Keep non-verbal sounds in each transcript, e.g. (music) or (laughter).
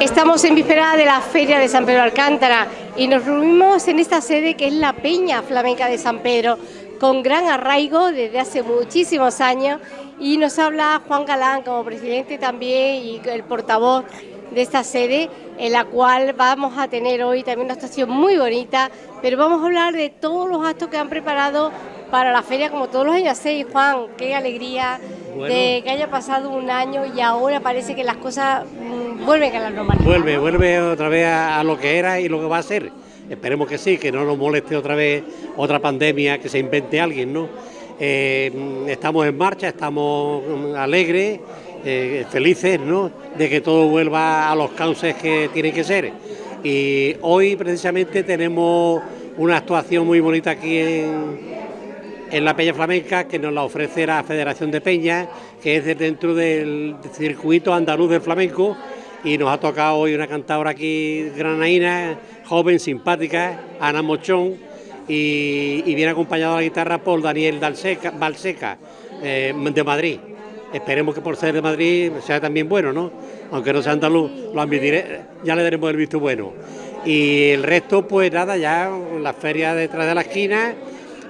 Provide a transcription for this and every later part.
Estamos en víspera de la Feria de San Pedro Alcántara y nos reunimos en esta sede que es la Peña Flamenca de San Pedro, con gran arraigo desde hace muchísimos años y nos habla Juan Galán como presidente también y el portavoz de esta sede, en la cual vamos a tener hoy también una estación muy bonita, pero vamos a hablar de todos los actos que han preparado para la feria como todos los años. Sí, Juan, qué alegría de que haya pasado un año y ahora parece que las cosas mm, vuelven a la normalidad. Vuelve, vuelve otra vez a, lo que era y lo que va a ser. Esperemos que sí, que no nos moleste otra vez otra pandemia, que se invente alguien, ¿no? Eh, estamos en marcha, estamos mm, alegres, eh, felices, ¿no? De que todo vuelva a los cauces que tiene que ser. Y hoy precisamente tenemos una actuación muy bonita aquí en, en la Peña Flamenca que nos la ofrece la Federación de Peñas, que es dentro del circuito andaluz del flamenco y nos ha tocado hoy una cantadora aquí granaína, joven, simpática, Ana Mochón, y, viene acompañado a la guitarra por Daniel Dalseca, Balseca, eh, de Madrid. Esperemos que por ser de Madrid sea también bueno, ¿no? Aunque no sea andaluz, lo admitiré, ya le daremos el visto bueno. Y el resto, pues nada, ya la feria detrás de la esquina,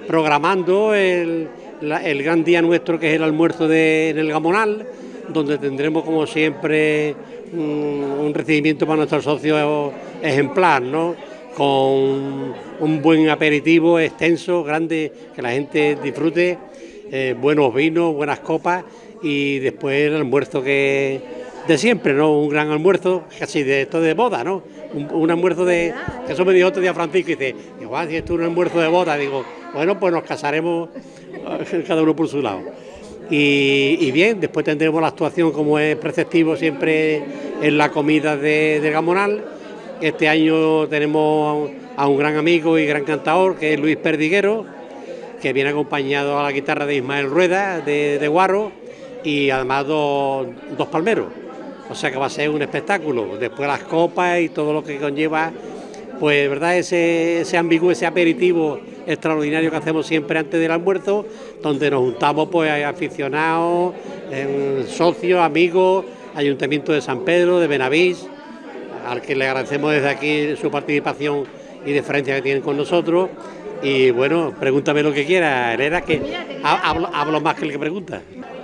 programando el, gran día nuestro que es el almuerzo de, en el Gamonal, donde tendremos como siempre un, recibimiento para nuestros socios ejemplar, ¿no? con un buen aperitivo extenso, grande, que la gente disfrute, eh, buenos vinos, buenas copas y después el almuerzo que de siempre, ¿no? Un gran almuerzo, casi de esto de boda, ¿no? Un, almuerzo de. eso me dijo otro día Francisco y dice, igual si esto es un almuerzo de boda, digo, bueno, pues nos casaremos (laughs) cada uno por su lado. Y, bien, después tendremos la actuación como es preceptivo siempre en la comida de, Gamonal. Este año tenemos a un gran amigo y gran cantador que es Luis Perdiguero, que viene acompañado a la guitarra de Ismael Rueda de, Guarro y además dos, dos palmeros. O sea que va a ser un espectáculo. Después las copas y todo lo que conlleva pues verdad ese, ese ambiguo, ese aperitivo extraordinario que hacemos siempre antes del almuerzo, donde nos juntamos pues aficionados, socios, amigos, Ayuntamiento de San Pedro, de Benavís, al que le agradecemos desde aquí su participación y deferencia que tienen con nosotros. Y bueno, pregúntame lo que quiera, Herrera, que hablo, hablo más que el que pregunta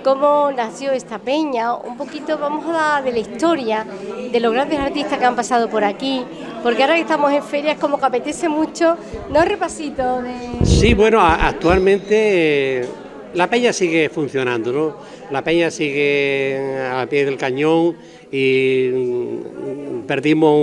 cómo nació esta peña, un poquito vamos a hablar de la historia, de los grandes artistas que han pasado por aquí, porque ahora que estamos en ferias como que apetece mucho, ¿no? Repasito de... Sí, bueno, actualmente eh, la peña sigue funcionando, ¿no? La peña sigue a pie del cañón y mm, perdimos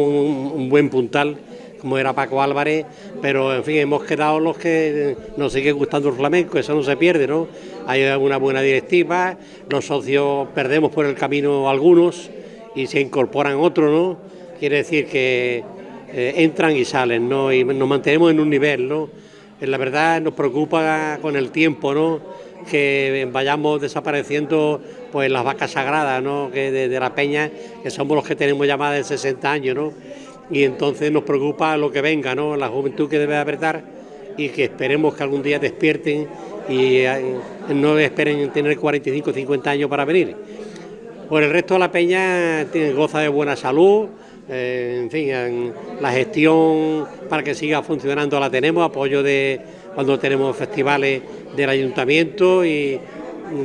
un buen puntal como era Paco Álvarez, pero en fin, hemos quedado los que nos sigue gustando el flamenco, eso no se pierde, ¿no? Hay una buena directiva, los socios perdemos por el camino algunos y se incorporan otros, ¿no? Quiere decir que eh, entran y salen, ¿no? Y nos mantenemos en un nivel, ¿no? Eh, la verdad nos preocupa con el tiempo, ¿no? Que vayamos desapareciendo pues las vacas sagradas, ¿no? Que de, la peña, que somos los que tenemos ya más de 60 años, ¿no? y entonces nos preocupa lo que venga, ¿no? la juventud que debe apretar y que esperemos que algún día despierten y eh, no esperen tener 45 o 50 años para venir. Por el resto la peña goza de buena salud, eh, en fin, la gestión para que siga funcionando la tenemos, apoyo de cuando tenemos festivales del ayuntamiento y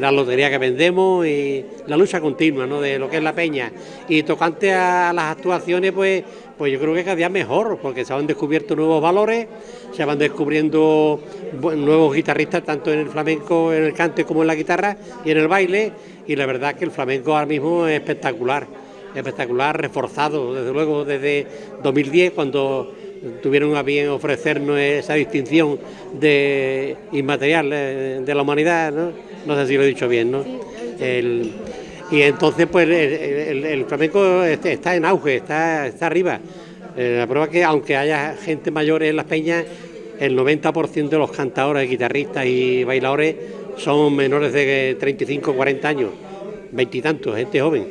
la lotería que vendemos y la lucha continua de lo que es la peña. Y tocante a las actuaciones, pues, pues yo creo que cada día mejor, porque se han descubierto nuevos valores, se van descubriendo nuevos guitarristas, tanto en el flamenco, en el cante como en la guitarra y en el baile, y la verdad que el flamenco ahora mismo es espectacular, espectacular, reforzado, desde luego desde 2010, cuando tuvieron a bien ofrecernos esa distinción de inmaterial eh, de la humanidad. No sé si lo he dicho bien, ¿no? y entonces pues el, flamenco está en auge, está, está arriba. Eh, la prueba es que aunque haya gente mayor en las peñas, el 90% de los cantadores, guitarristas y bailadores son menores de 35 40 años, veintitantos, gente joven.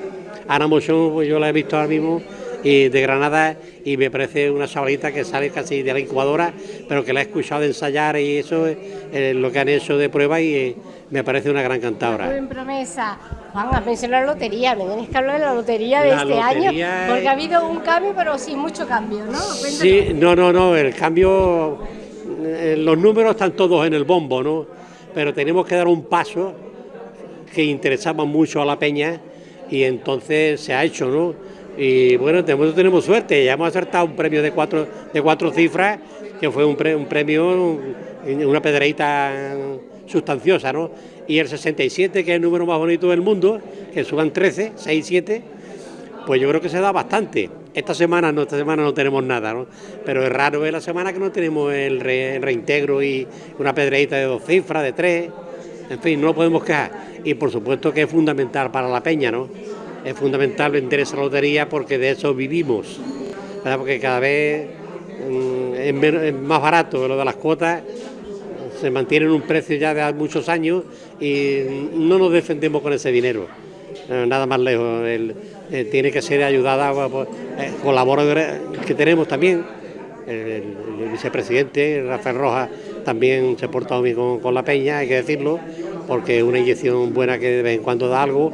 Ana Mochón, pues yo la he visto ahora mismo y de Granada y me parece una chavalita que sale casi de la incubadora, pero que la he escuchado ensayar y eso es lo que han hecho de prueba y eh, me parece una gran cantadora. promesa. Juan, has mencionado la lotería, me tienes que hablar de la lotería de este año, porque ha habido un cambio, pero sin mucho cambio, ¿no? Sí, no, no, no, el cambio, eh, los números están todos en el bombo, ¿no? Pero tenemos que dar un paso que interesaba mucho a la peña y entonces se ha hecho, ¿no? Y bueno, tenemos, tenemos suerte, ya hemos acertado un premio de cuatro, de cuatro cifras, que fue un, premio, una pedreita sustanciosa, ¿no? Y el 67, que es el número más bonito del mundo, que suban 13, 6, 7, pues yo creo que se da bastante. Esta semana no, esta semana no tenemos nada, ¿no? Pero es raro ver la semana que no tenemos el, reintegro y una pedreita de dos cifras, de tres, en fin, no lo podemos quejar. Y por supuesto que es fundamental para la peña, ¿no? Es fundamental vender esa lotería porque de eso vivimos, Porque cada vez mm, es más barato lo de las cuotas se mantiene en un precio ya de muchos años y no nos defendemos con ese dinero, eh, nada más lejos. Eh, tiene que ser ayudada por eh, colaboradores que tenemos también. El, vicepresidente Rafael Rojas también se ha portado bien con, la peña, hay que decirlo, porque es una inyección buena que de vez en cuando da algo.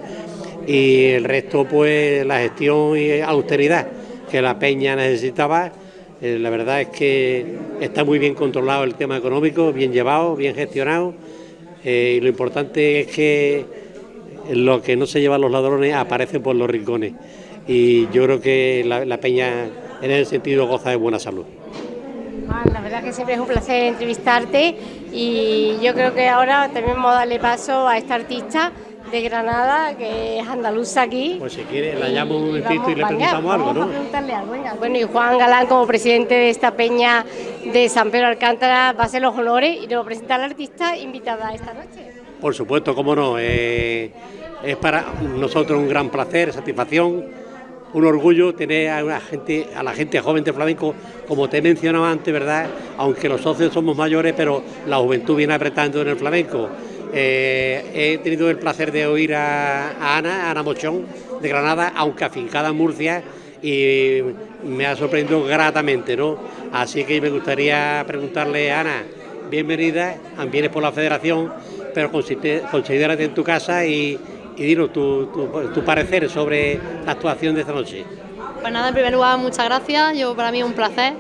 Y el resto, pues la gestión y austeridad que la peña necesitaba eh, la verdad es que está muy bien controlado el tema económico, bien llevado, bien gestionado. Eh, y lo importante es que lo que no se llevan los ladrones aparece por los rincones. Y yo creo que la, peña en ese sentido goza de buena salud. la verdad que siempre es un placer entrevistarte y yo creo que ahora también vamos a darle paso a esta artista de Granada, que es andaluza aquí. Pues si quiere, la llamo un momentito y, le preguntamos algo, ¿no? preguntarle algo, Bueno, y Juan Galán, como presidente de esta peña de San Pedro Alcántara, va a hacer los honores y nos va a la artista invitada esta noche. Por supuesto, cómo no. Eh, es para nosotros un gran placer, satisfacción, un orgullo tener a, una gente, a la gente joven de flamenco, como te he mencionado antes, ¿verdad? Aunque los socios somos mayores, pero la juventud viene apretando en el flamenco. Eh, he tenido el placer de oír a, Ana, Ana Mochón, de Granada, aunque afincada en Murcia, y me ha sorprendido gratamente, ¿no? Así que me gustaría preguntarle, Ana, bienvenida, vienes por la federación, pero considérate en tu casa y, y dinos tu, parecer sobre la actuación de esta noche. Pues nada, en primer lugar, muchas gracias, yo para mí es un placer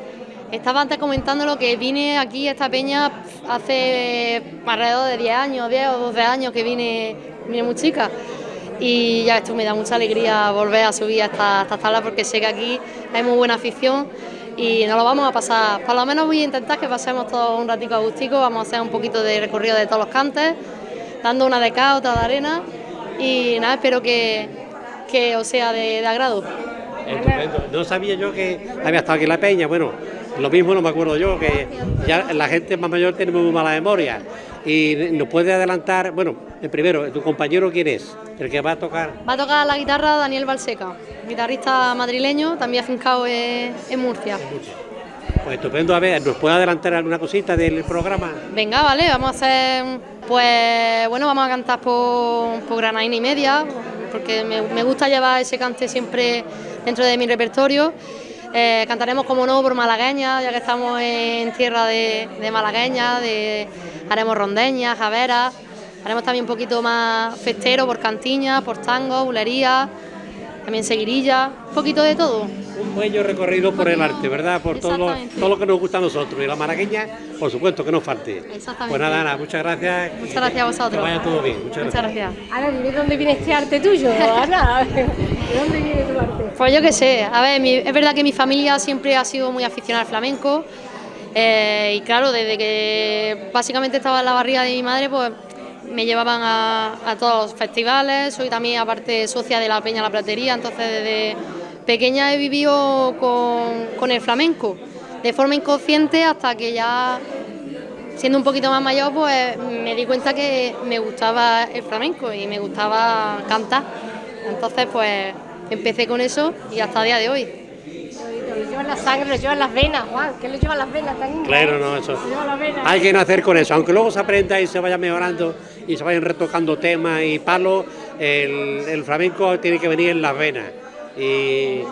estaba antes comentando lo que vine aquí a esta peña hace alrededor de 10 años, 10 o 12 años que vine, vine muy chica. Y ya esto me da mucha alegría volver a subir a esta, esta sala porque sé que aquí hay muy buena afición y nos lo vamos a pasar. Por lo menos voy a intentar que pasemos todo un ratico agustico, vamos a hacer un poquito de recorrido de todos los cantes, dando una de acá, otra de arena y nada, espero que, que os sea de, de agrado. Estupendo. No sabía yo que había estado aquí en la peña, bueno, lo mismo no me acuerdo yo, que ya la gente más mayor tiene muy mala memoria. Y nos puede adelantar, bueno, primero, ¿tu compañero quién es? El que va a tocar. Va a tocar la guitarra Daniel Balseca, guitarrista madrileño, también afincado en, en Murcia. Pues estupendo, a ver, ¿nos puede adelantar alguna cosita del programa? Venga, vale, vamos a hacer, pues bueno, vamos a cantar por, por Granaina y Media, porque me, me gusta llevar ese cante siempre dentro de mi repertorio. Eh, cantaremos, como no, por malagueña, ya que estamos en tierra de, malagueña, de, haremos rondeñas, javeras, haremos también un poquito más festero por cantiña, por tango, bulería, también seguirilla, un poquito de todo. Un bello recorrido por el arte, ¿verdad? Por todo lo, todo lo que nos gusta a nosotros. Y la malagueña, por supuesto, que nos falte. Exactamente. Pues nada, Ana, muchas gracias. Muchas gracias a vosotros. Que vaya todo bien. Muchas, gracias. Ana, dime dónde viene este arte tuyo, Ana. (laughs) ¿De dónde viene tu arte? Pues yo qué sé, a ver, es verdad que mi familia siempre ha sido muy aficionada al flamenco eh, y claro, desde que básicamente estaba en la barriga de mi madre, pues me llevaban a, todos los festivales, soy también aparte socia de la Peña La Platería, entonces desde pequeña he vivido con, con el flamenco, de forma inconsciente hasta que ya siendo un poquito más mayor, pues me di cuenta que me gustaba el flamenco y me gustaba cantar. Entonces, pues empecé con eso y hasta el día de hoy. Lo llevan la sangre, lo llevan las venas, Juan, ¿qué le llevan las venas? Tan claro, no, eso. Hay que nacer con eso, aunque luego se aprenda y se vaya mejorando y se vayan retocando temas y palos, el, flamenco tiene que venir en las venas. Y,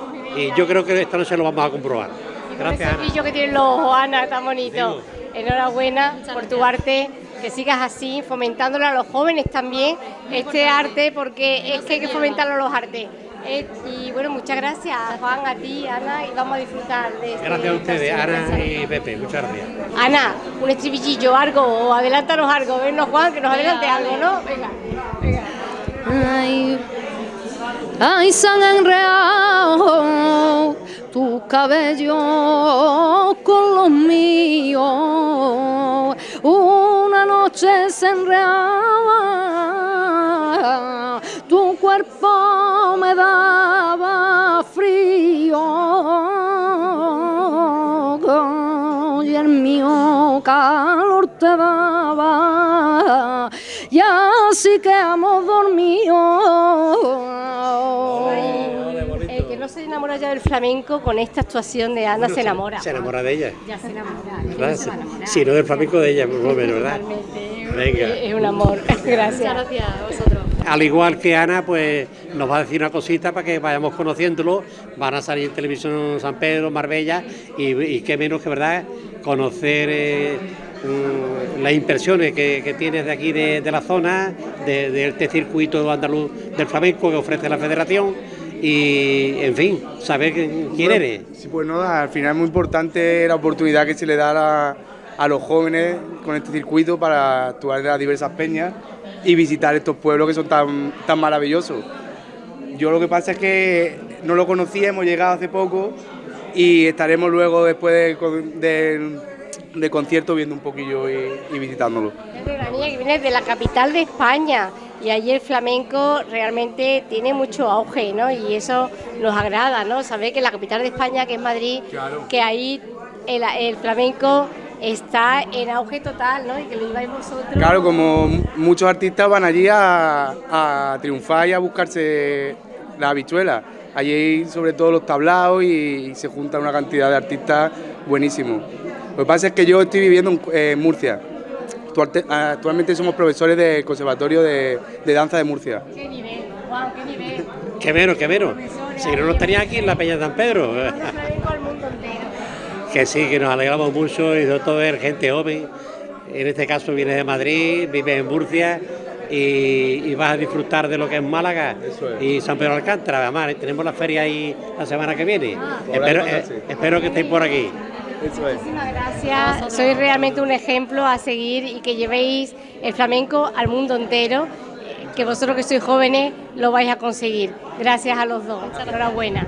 yo creo que esta noche lo vamos a comprobar. Gracias, Ana. que tienen los ojos, Ana, tan bonito. Enhorabuena por tu arte que sigas así, fomentándolo a los jóvenes también, este arte, porque es que hay que fomentarlo a los artes. Eh, y bueno, muchas gracias Juan, a ti, Ana, y vamos a disfrutar de este Gracias a ustedes, Ana y Pepe, muchas gracias. Ana, un estribillillo, algo, o adelántanos algo, vennos Juan, que nos adelante algo, ¿no? Venga, venga. Ay, han enredado tus cabellos con los míos. Una noche se enredaba, tu cuerpo me daba frío y el mío calor te daba y así que hemos dormido. Se enamora ya del flamenco con esta actuación de Ana se enamora. Se enamora de ella. Ya se enamora. Si no del flamenco de ella, por lo menos, ¿verdad? Totalmente. Venga. Es un amor. (laughs) Gracias. gracias a vosotros. Al igual que Ana, pues nos va a decir una cosita para que vayamos conociéndolo. Van a salir en televisión San Pedro, Marbella, y, y qué menos que verdad conocer eh, mm, las impresiones que, que tienes de aquí de, de la zona, de, de este circuito andaluz del flamenco que ofrece la federación. Y, en fin, saber quién Bueno, eres. Sí, pues no, al final es muy importante la oportunidad que se le da a, a los jóvenes con este circuito para actuar en las diversas peñas y visitar estos pueblos que son tan, tan maravillosos. Yo lo que pasa es que no lo conocía, hemos llegado hace poco y estaremos luego después del con- del concierto viendo un poquillo y, y visitándolo. Es de una niña que viene de la capital de España y allí el flamenco realmente tiene mucho auge, ¿no? Y eso nos agrada, ¿no? Saber que la capital de España, que es Madrid, Claro. que ahí el, el flamenco está en auge total, ¿no? Y que lo lleváis vosotros. Claro, como muchos artistas van allí a, a triunfar y a buscarse la habichuela. Allí sobre todo los tablaos y, y se junta una cantidad de artistas buenísimos. Lo que pasa es que yo estoy viviendo en, en Murcia. Actualmente somos profesores del Conservatorio de, de Danza de Murcia. ¿Qué nivel? ¿Qué nivel? Qué menos, qué menos. Si no nos tenía aquí en la Peña de San Pedro. Que sí, que nos alegramos mucho y sobre todo ver gente joven. En este caso viene de Madrid, vive en Murcia y, y vas a disfrutar de lo que es Málaga Eso es. y San Pedro de Alcántara. Además, tenemos la feria ahí la semana que viene. Por espero, eh, espero que estéis por aquí. Eso es. Muchísimas gracias. Sois realmente un ejemplo a seguir y que llevéis el flamenco al mundo entero. eh, Que vosotros que sois jóvenes lo vais a conseguir. Gracias a los dos. Enhorabuena.